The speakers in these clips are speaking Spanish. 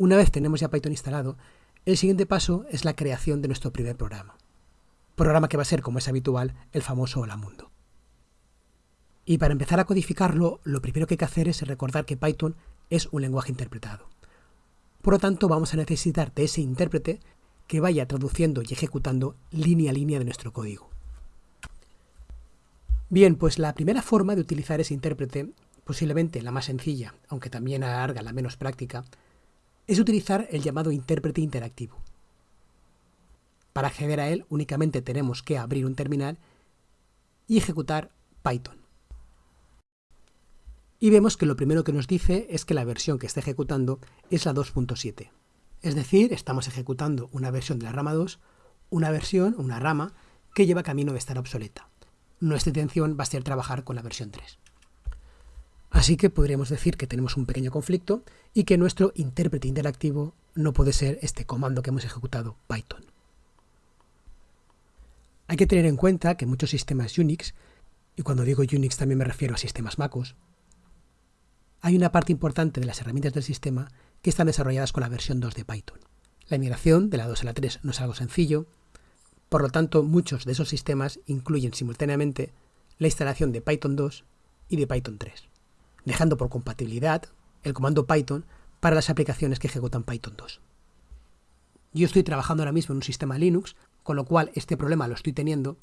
Una vez tenemos ya Python instalado, el siguiente paso es la creación de nuestro primer programa. Programa que va a ser, como es habitual, el famoso Hola Mundo. Y para empezar a codificarlo, lo primero que hay que hacer es recordar que Python es un lenguaje interpretado. Por lo tanto, vamos a necesitar de ese intérprete que vaya traduciendo y ejecutando línea a línea de nuestro código. Bien, pues la primera forma de utilizar ese intérprete, posiblemente la más sencilla, aunque también a la larga la menos práctica, es utilizar el llamado intérprete interactivo. Para acceder a él únicamente tenemos que abrir un terminal y ejecutar Python. Y vemos que lo primero que nos dice es que la versión que está ejecutando es la 2.7. Es decir, estamos ejecutando una versión de la rama 2, una versión, una rama, que lleva camino de estar obsoleta. Nuestra intención va a ser trabajar con la versión 3. Así que podríamos decir que tenemos un pequeño conflicto y que nuestro intérprete interactivo no puede ser este comando que hemos ejecutado, Python. Hay que tener en cuenta que muchos sistemas Unix, y cuando digo Unix también me refiero a sistemas MacOS, hay una parte importante de las herramientas del sistema que están desarrolladas con la versión 2 de Python. La migración de la 2 a la 3 no es algo sencillo, por lo tanto muchos de esos sistemas incluyen simultáneamente la instalación de Python 2 y de Python 3 dejando por compatibilidad el comando Python para las aplicaciones que ejecutan Python 2. Yo estoy trabajando ahora mismo en un sistema Linux, con lo cual este problema lo estoy teniendo,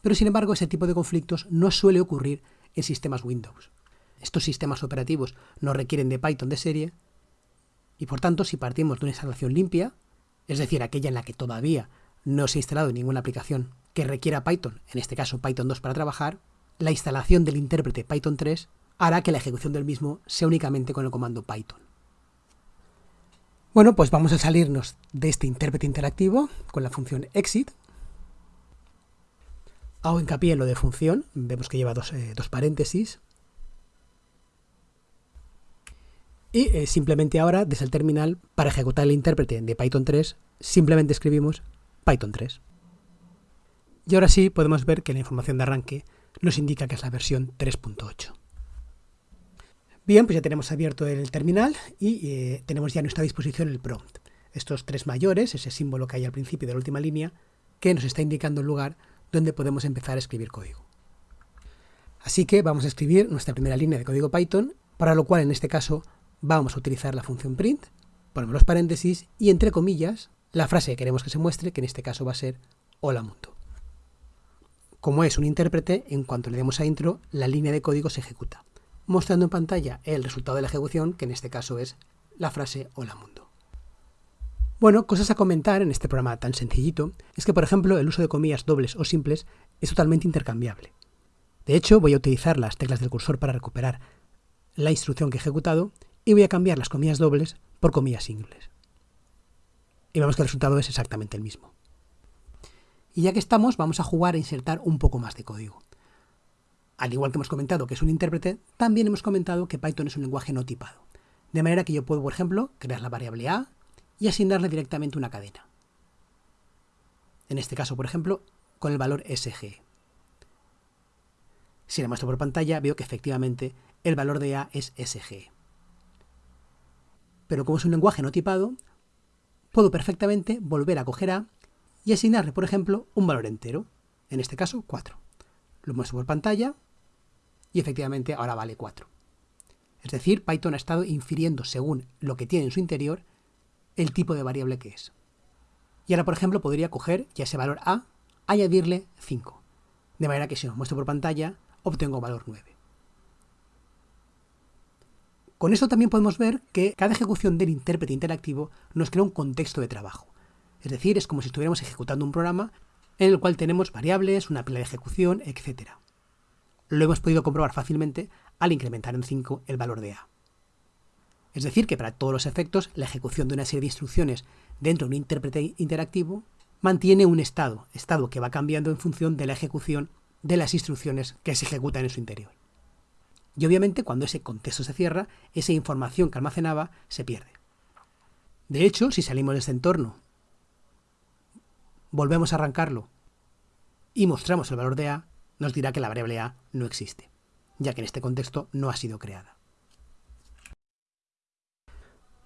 pero sin embargo ese tipo de conflictos no suele ocurrir en sistemas Windows. Estos sistemas operativos no requieren de Python de serie y por tanto si partimos de una instalación limpia, es decir, aquella en la que todavía no se ha instalado ninguna aplicación que requiera Python, en este caso Python 2 para trabajar, la instalación del intérprete Python 3 hará que la ejecución del mismo sea únicamente con el comando Python. Bueno, pues vamos a salirnos de este intérprete interactivo con la función exit. Hago hincapié en lo de función, vemos que lleva dos, eh, paréntesis. Y eh, simplemente ahora, desde el terminal, para ejecutar el intérprete de Python 3, simplemente escribimos Python 3. Y ahora sí podemos ver que la información de arranque nos indica que es la versión 3.8. Bien, pues ya tenemos abierto el terminal y eh, tenemos ya a nuestra disposición el prompt. Estos tres mayores, ese símbolo que hay al principio de la última línea, que nos está indicando el lugar donde podemos empezar a escribir código. Así que vamos a escribir nuestra primera línea de código Python, para lo cual en este caso vamos a utilizar la función print, ponemos los paréntesis y entre comillas la frase que queremos que se muestre, que en este caso va a ser hola mundo. Como es un intérprete, en cuanto le demos a intro, la línea de código se ejecuta mostrando en pantalla el resultado de la ejecución, que en este caso es la frase Hola Mundo. Bueno, cosas a comentar en este programa tan sencillito es que, por ejemplo, el uso de comillas dobles o simples es totalmente intercambiable. De hecho, voy a utilizar las teclas del cursor para recuperar la instrucción que he ejecutado y voy a cambiar las comillas dobles por comillas simples. Y vemos que el resultado es exactamente el mismo. Y ya que estamos, vamos a jugar a insertar un poco más de código. Al igual que hemos comentado que es un intérprete, también hemos comentado que Python es un lenguaje no tipado. De manera que yo puedo, por ejemplo, crear la variable a y asignarle directamente una cadena. En este caso, por ejemplo, con el valor sg. Si la muestro por pantalla, veo que efectivamente el valor de a es sg. Pero como es un lenguaje no tipado, puedo perfectamente volver a coger a y asignarle, por ejemplo, un valor entero, en este caso 4. Lo muestro por pantalla y efectivamente ahora vale 4. Es decir, Python ha estado infiriendo según lo que tiene en su interior el tipo de variable que es. Y ahora, por ejemplo, podría coger ya ese valor A, añadirle 5. De manera que si lo muestro por pantalla, obtengo valor 9. Con esto también podemos ver que cada ejecución del intérprete interactivo nos crea un contexto de trabajo. Es decir, es como si estuviéramos ejecutando un programa en el cual tenemos variables, una pila de ejecución, etc lo hemos podido comprobar fácilmente al incrementar en 5 el valor de a. Es decir, que para todos los efectos, la ejecución de una serie de instrucciones dentro de un intérprete interactivo mantiene un estado, estado que va cambiando en función de la ejecución de las instrucciones que se ejecutan en su interior. Y obviamente cuando ese contexto se cierra, esa información que almacenaba se pierde. De hecho, si salimos de este entorno, volvemos a arrancarlo y mostramos el valor de a, nos dirá que la variable a no existe, ya que en este contexto no ha sido creada.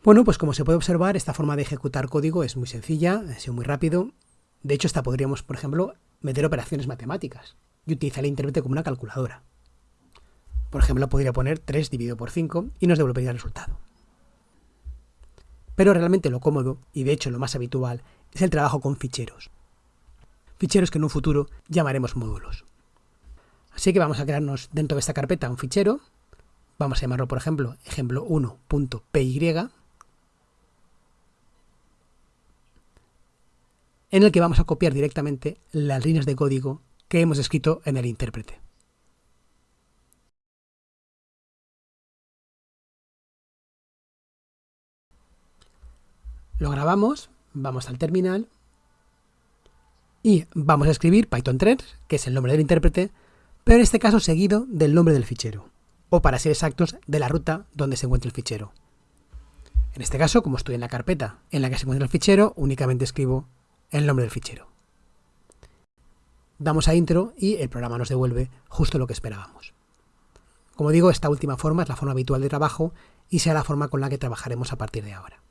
Bueno, pues como se puede observar, esta forma de ejecutar código es muy sencilla, ha sido muy rápido. De hecho, hasta podríamos, por ejemplo, meter operaciones matemáticas y utilizar el intérprete como una calculadora. Por ejemplo, podría poner 3 dividido por 5 y nos devolvería el resultado. Pero realmente lo cómodo, y de hecho lo más habitual, es el trabajo con ficheros. Ficheros que en un futuro llamaremos módulos. Así que vamos a crearnos dentro de esta carpeta un fichero. Vamos a llamarlo, por ejemplo, ejemplo1.py en el que vamos a copiar directamente las líneas de código que hemos escrito en el intérprete. Lo grabamos, vamos al terminal y vamos a escribir Python 3, que es el nombre del intérprete, pero en este caso seguido del nombre del fichero, o para ser exactos, de la ruta donde se encuentra el fichero. En este caso, como estoy en la carpeta en la que se encuentra el fichero, únicamente escribo el nombre del fichero. Damos a intro y el programa nos devuelve justo lo que esperábamos. Como digo, esta última forma es la forma habitual de trabajo y será la forma con la que trabajaremos a partir de ahora.